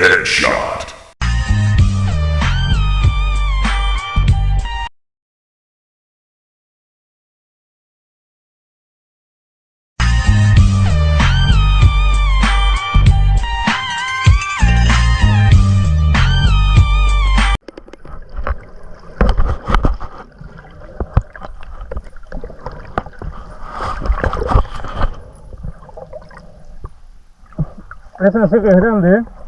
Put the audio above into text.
Headshot. Esa sí que es grande, ¿eh?